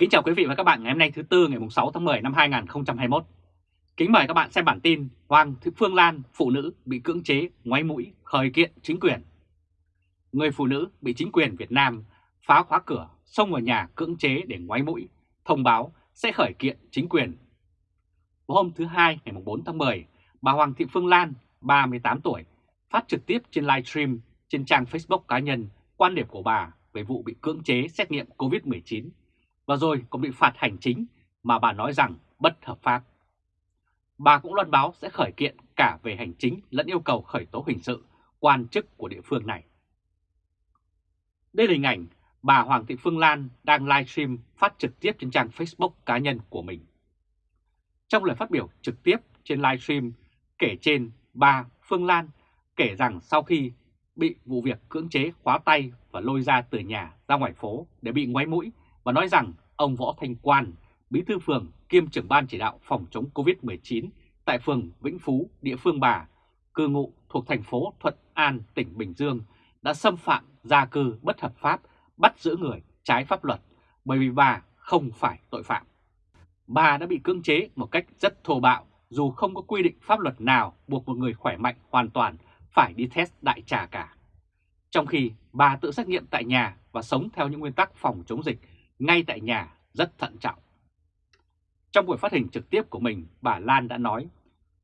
Kính chào quý vị và các bạn ngày hôm nay thứ Tư ngày 6 tháng 10 năm 2021. Kính mời các bạn xem bản tin Hoàng Thị Phương Lan, phụ nữ bị cưỡng chế, ngoáy mũi, khởi kiện chính quyền. Người phụ nữ bị chính quyền Việt Nam phá khóa cửa, xông vào nhà cưỡng chế để ngoáy mũi, thông báo sẽ khởi kiện chính quyền. Vào hôm thứ Hai ngày 4 tháng 10, bà Hoàng Thị Phương Lan, 38 tuổi, phát trực tiếp trên livestream trên trang Facebook cá nhân quan điểm của bà về vụ bị cưỡng chế xét nghiệm COVID-19 và rồi còn bị phạt hành chính mà bà nói rằng bất hợp pháp. Bà cũng loan báo sẽ khởi kiện cả về hành chính lẫn yêu cầu khởi tố hình sự quan chức của địa phương này. Đây là hình ảnh bà Hoàng Thị Phương Lan đang livestream phát trực tiếp trên trang Facebook cá nhân của mình. Trong lời phát biểu trực tiếp trên livestream kể trên, bà Phương Lan kể rằng sau khi bị vụ việc cưỡng chế khóa tay và lôi ra từ nhà ra ngoài phố để bị ngoáy mũi và nói rằng ông Võ Thanh Quan, bí thư phường kiêm trưởng ban chỉ đạo phòng chống COVID-19 tại phường Vĩnh Phú, địa phương bà, cư ngụ thuộc thành phố Thuận An, tỉnh Bình Dương, đã xâm phạm gia cư bất hợp pháp, bắt giữ người trái pháp luật, bởi vì bà không phải tội phạm. Bà đã bị cưỡng chế một cách rất thô bạo dù không có quy định pháp luật nào buộc một người khỏe mạnh hoàn toàn phải đi test đại trà cả. Trong khi bà tự xét nghiệm tại nhà và sống theo những nguyên tắc phòng chống dịch ngay tại nhà rất thận trọng. Trong buổi phát hình trực tiếp của mình, bà Lan đã nói,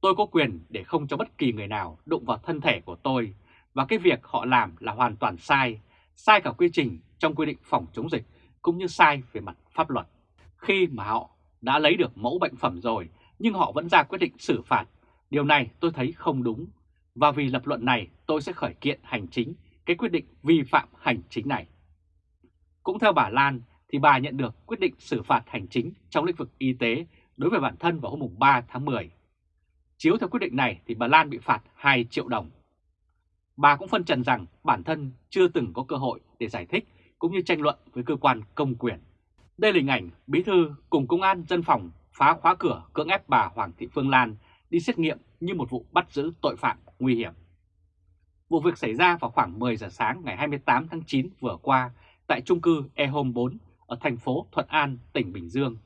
tôi có quyền để không cho bất kỳ người nào đụng vào thân thể của tôi và cái việc họ làm là hoàn toàn sai, sai cả quy trình trong quy định phòng chống dịch cũng như sai về mặt pháp luật. Khi mà họ đã lấy được mẫu bệnh phẩm rồi nhưng họ vẫn ra quyết định xử phạt, điều này tôi thấy không đúng và vì lập luận này tôi sẽ khởi kiện hành chính cái quyết định vi phạm hành chính này. Cũng theo bà Lan thì bà nhận được quyết định xử phạt hành chính trong lĩnh vực y tế đối với bản thân vào hôm 3 tháng 10. Chiếu theo quyết định này thì bà Lan bị phạt 2 triệu đồng. Bà cũng phân trần rằng bản thân chưa từng có cơ hội để giải thích cũng như tranh luận với cơ quan công quyền. Đây là hình ảnh bí thư cùng công an dân phòng phá khóa cửa cưỡng ép bà Hoàng Thị Phương Lan đi xét nghiệm như một vụ bắt giữ tội phạm nguy hiểm. Vụ việc xảy ra vào khoảng 10 giờ sáng ngày 28 tháng 9 vừa qua tại trung cư E Home 4 ở thành phố Thuận An, tỉnh Bình Dương.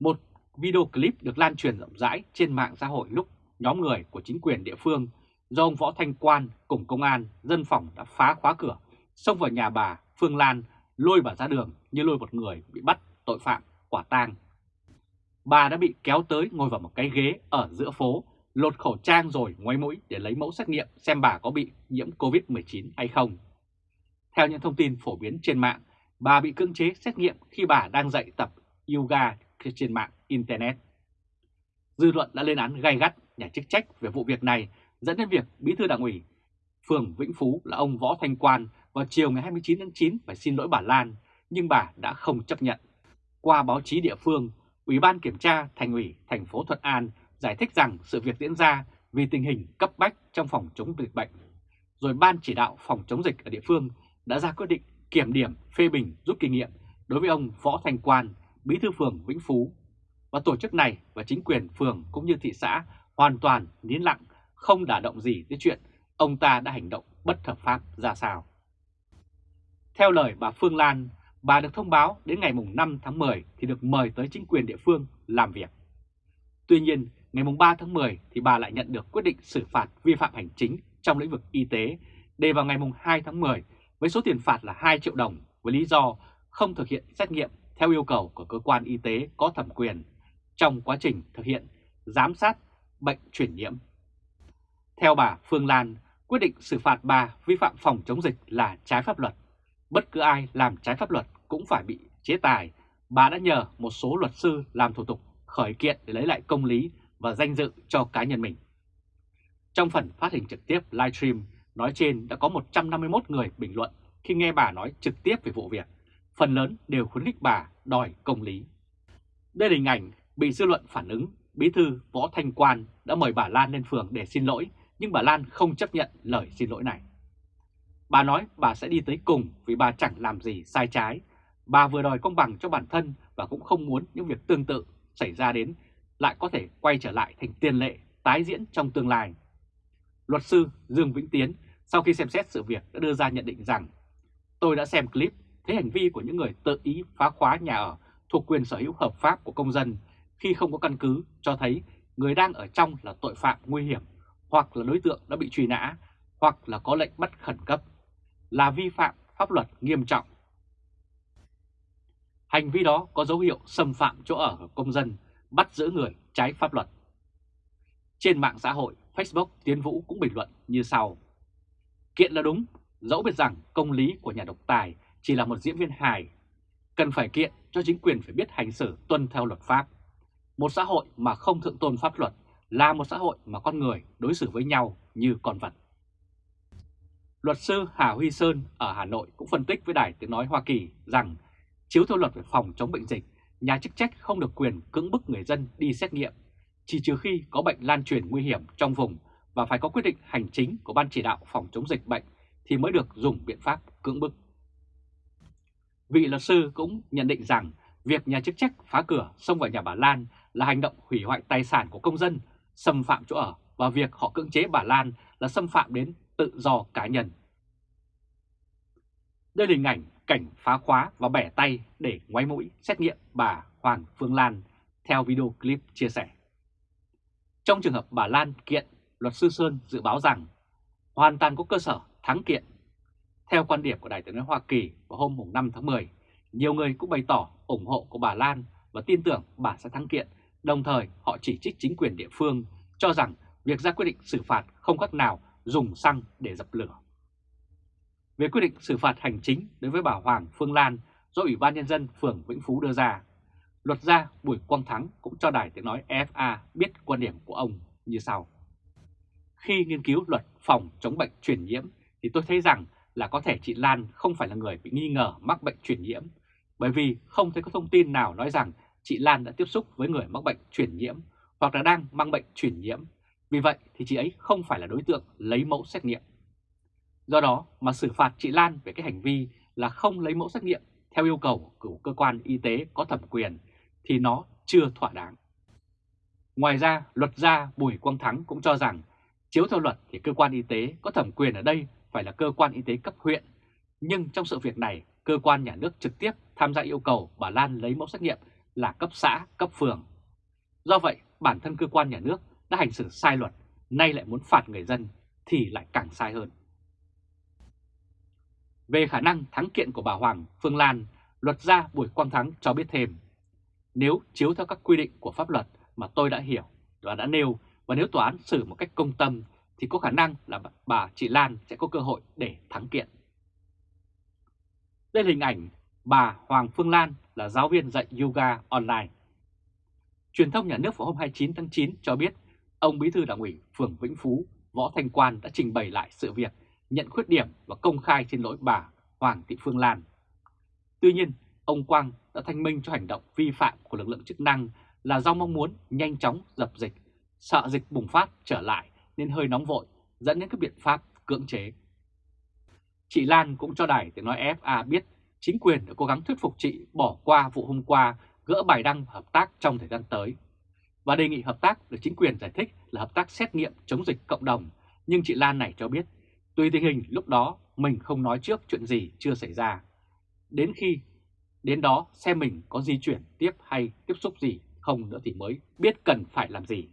Một video clip được lan truyền rộng rãi trên mạng xã hội lúc nhóm người của chính quyền địa phương do ông Võ Thanh Quan cùng công an, dân phòng đã phá khóa cửa, xông vào nhà bà Phương Lan, lôi bà ra đường như lôi một người bị bắt tội phạm, quả tang. Bà đã bị kéo tới ngồi vào một cái ghế ở giữa phố, lột khẩu trang rồi ngoáy mũi để lấy mẫu xét nghiệm xem bà có bị nhiễm Covid-19 hay không. Theo những thông tin phổ biến trên mạng, bà bị cưỡng chế xét nghiệm khi bà đang dạy tập yoga trên mạng Internet. Dư luận đã lên án gay gắt nhà chức trách về vụ việc này dẫn đến việc Bí thư Đảng ủy phường Vĩnh Phú là ông Võ Thanh Quan vào chiều ngày 29 tháng 9 phải xin lỗi bà Lan, nhưng bà đã không chấp nhận. Qua báo chí địa phương, Ủy ban Kiểm tra Thành ủy thành phố Thuận An giải thích rằng sự việc diễn ra vì tình hình cấp bách trong phòng chống dịch bệnh. Rồi Ban chỉ đạo phòng chống dịch ở địa phương đã ra quyết định kiểm điểm phê bình rút kinh nghiệm đối với ông Võ thành Quan, bí thư phường Vĩnh Phú. Và tổ chức này và chính quyền phường cũng như thị xã hoàn toàn nín lặng, không đả động gì tới chuyện ông ta đã hành động bất hợp pháp ra sao. Theo lời bà Phương Lan, bà được thông báo đến ngày 5 tháng 10 thì được mời tới chính quyền địa phương làm việc. Tuy nhiên, ngày 3 tháng 10 thì bà lại nhận được quyết định xử phạt vi phạm hành chính trong lĩnh vực y tế để vào ngày 2 tháng 10 với số tiền phạt là 2 triệu đồng với lý do không thực hiện xét nghiệm theo yêu cầu của cơ quan y tế có thẩm quyền trong quá trình thực hiện giám sát bệnh truyền nhiễm. Theo bà Phương Lan, quyết định xử phạt bà vi phạm phòng chống dịch là trái pháp luật. Bất cứ ai làm trái pháp luật cũng phải bị chế tài. Bà đã nhờ một số luật sư làm thủ tục khởi kiện để lấy lại công lý và danh dự cho cá nhân mình. Trong phần phát hình trực tiếp livestream nói trên đã có 151 người bình luận khi nghe bà nói trực tiếp về vụ việc. Phần lớn đều khuyến khích bà đòi công lý. Đây là hình ảnh bị dư luận phản ứng, bí thư Võ Thanh Quan đã mời bà Lan lên phường để xin lỗi, nhưng bà Lan không chấp nhận lời xin lỗi này. Bà nói bà sẽ đi tới cùng vì bà chẳng làm gì sai trái. Bà vừa đòi công bằng cho bản thân và cũng không muốn những việc tương tự xảy ra đến lại có thể quay trở lại thành tiền lệ tái diễn trong tương lai. Luật sư Dương Vĩnh Tiến sau khi xem xét sự việc đã đưa ra nhận định rằng tôi đã xem clip thấy hành vi của những người tự ý phá khóa nhà ở thuộc quyền sở hữu hợp pháp của công dân khi không có căn cứ cho thấy người đang ở trong là tội phạm nguy hiểm hoặc là đối tượng đã bị truy nã hoặc là có lệnh bắt khẩn cấp, là vi phạm pháp luật nghiêm trọng. Hành vi đó có dấu hiệu xâm phạm chỗ ở của công dân, bắt giữ người trái pháp luật. Trên mạng xã hội, Facebook Tiến Vũ cũng bình luận như sau. Kiện là đúng, dẫu biết rằng công lý của nhà độc tài chỉ là một diễn viên hài. Cần phải kiện cho chính quyền phải biết hành xử tuân theo luật pháp. Một xã hội mà không thượng tôn pháp luật là một xã hội mà con người đối xử với nhau như con vật. Luật sư Hà Huy Sơn ở Hà Nội cũng phân tích với Đài Tiếng Nói Hoa Kỳ rằng chiếu theo luật về phòng chống bệnh dịch, nhà chức trách không được quyền cưỡng bức người dân đi xét nghiệm, chỉ trừ khi có bệnh lan truyền nguy hiểm trong vùng và phải có quyết định hành chính của Ban chỉ đạo phòng chống dịch bệnh thì mới được dùng biện pháp cưỡng bức. Vị luật sư cũng nhận định rằng việc nhà chức trách phá cửa xông vào nhà bà Lan là hành động hủy hoại tài sản của công dân, xâm phạm chỗ ở và việc họ cưỡng chế bà Lan là xâm phạm đến tự do cá nhân. Đây là hình ảnh cảnh phá khóa và bẻ tay để ngoáy mũi xét nghiệm bà Hoàng Phương Lan theo video clip chia sẻ. Trong trường hợp bà Lan kiện, luật sư Sơn dự báo rằng hoàn toàn có cơ sở thắng kiện. Theo quan điểm của Đại tướng Hoa Kỳ vào hôm 5 tháng 10, nhiều người cũng bày tỏ ủng hộ của bà Lan và tin tưởng bà sẽ thắng kiện, đồng thời họ chỉ trích chính quyền địa phương cho rằng việc ra quyết định xử phạt không khác nào dùng xăng để dập lửa. Về quyết định xử phạt hành chính đối với bà Hoàng Phương Lan do Ủy ban Nhân dân phường Vĩnh Phú đưa ra, luật gia Bùi Quang Thắng cũng cho đài tiếng nói FA biết quan điểm của ông như sau. Khi nghiên cứu luật phòng chống bệnh truyền nhiễm thì tôi thấy rằng là có thể chị Lan không phải là người bị nghi ngờ mắc bệnh truyền nhiễm, bởi vì không thấy có thông tin nào nói rằng chị Lan đã tiếp xúc với người mắc bệnh truyền nhiễm hoặc là đang mang bệnh truyền nhiễm. Vì vậy thì chị ấy không phải là đối tượng lấy mẫu xét nghiệm. Do đó mà xử phạt chị Lan về cái hành vi là không lấy mẫu xét nghiệm theo yêu cầu của cơ quan y tế có thẩm quyền thì nó chưa thỏa đáng. Ngoài ra, luật gia Bùi Quang Thắng cũng cho rằng chiếu theo luật thì cơ quan y tế có thẩm quyền ở đây phải là cơ quan y tế cấp huyện. Nhưng trong sự việc này, cơ quan nhà nước trực tiếp tham gia yêu cầu bà Lan lấy mẫu xét nghiệm là cấp xã, cấp phường. Do vậy, bản thân cơ quan nhà nước đã hành xử sai luật, nay lại muốn phạt người dân thì lại càng sai hơn. Về khả năng thắng kiện của bà Hoàng Phương Lan, luật gia Bùi Quang Thắng cho biết thêm, nếu chiếu theo các quy định của pháp luật mà tôi đã hiểu và đã nêu, và nếu tòa án xử một cách công tâm thì có khả năng là bà chị Lan sẽ có cơ hội để thắng kiện. Đây là hình ảnh bà Hoàng Phương Lan là giáo viên dạy yoga online. Truyền thông nhà nước vào hôm 29 tháng 9 cho biết ông Bí thư Đảng ủy phường Vĩnh Phú Võ Thanh Quan đã trình bày lại sự việc nhận khuyết điểm và công khai xin lỗi bà Hoàng Thị Phương Lan. Tuy nhiên, ông Quang đã thanh minh cho hành động vi phạm của lực lượng chức năng là do mong muốn nhanh chóng dập dịch, sợ dịch bùng phát trở lại nên hơi nóng vội, dẫn đến các biện pháp cưỡng chế. Chị Lan cũng cho đài tiếng nói FA biết chính quyền đã cố gắng thuyết phục chị bỏ qua vụ hôm qua gỡ bài đăng hợp tác trong thời gian tới. Và đề nghị hợp tác được chính quyền giải thích là hợp tác xét nghiệm chống dịch cộng đồng, nhưng chị Lan này cho biết tùy tình hình lúc đó mình không nói trước chuyện gì chưa xảy ra. Đến khi đến đó xem mình có di chuyển tiếp hay tiếp xúc gì không nữa thì mới biết cần phải làm gì.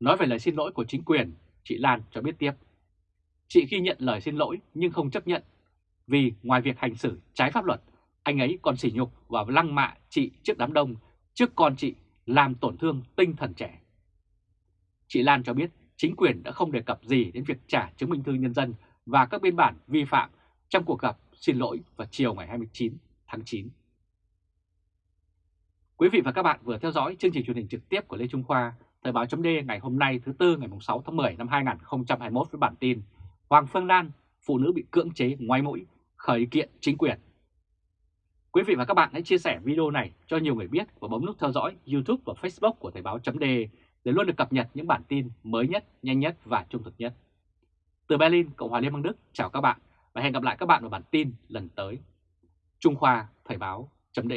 Nói về lời xin lỗi của chính quyền, chị Lan cho biết tiếp. Chị ghi nhận lời xin lỗi nhưng không chấp nhận vì ngoài việc hành xử trái pháp luật, anh ấy còn sỉ nhục và lăng mạ chị trước đám đông, trước con chị làm tổn thương tinh thần trẻ. Chị Lan cho biết chính quyền đã không đề cập gì đến việc trả chứng minh thư nhân dân và các biên bản vi phạm trong cuộc gặp xin lỗi vào chiều ngày 29 tháng 9. Quý vị và các bạn vừa theo dõi chương trình truyền hình trực tiếp của Lê Trung Khoa, Thời báo chấm ngày hôm nay thứ Tư ngày 6 tháng 10 năm 2021 với bản tin Hoàng Phương Lan, phụ nữ bị cưỡng chế ngoái mũi, khởi kiện chính quyền. Quý vị và các bạn hãy chia sẻ video này cho nhiều người biết và bấm nút theo dõi YouTube và Facebook của Thời báo chấm để luôn được cập nhật những bản tin mới nhất, nhanh nhất và trung thực nhất. Từ Berlin, Cộng hòa Liên bang Đức, chào các bạn và hẹn gặp lại các bạn vào bản tin lần tới. Trung Khoa Thời báo chấm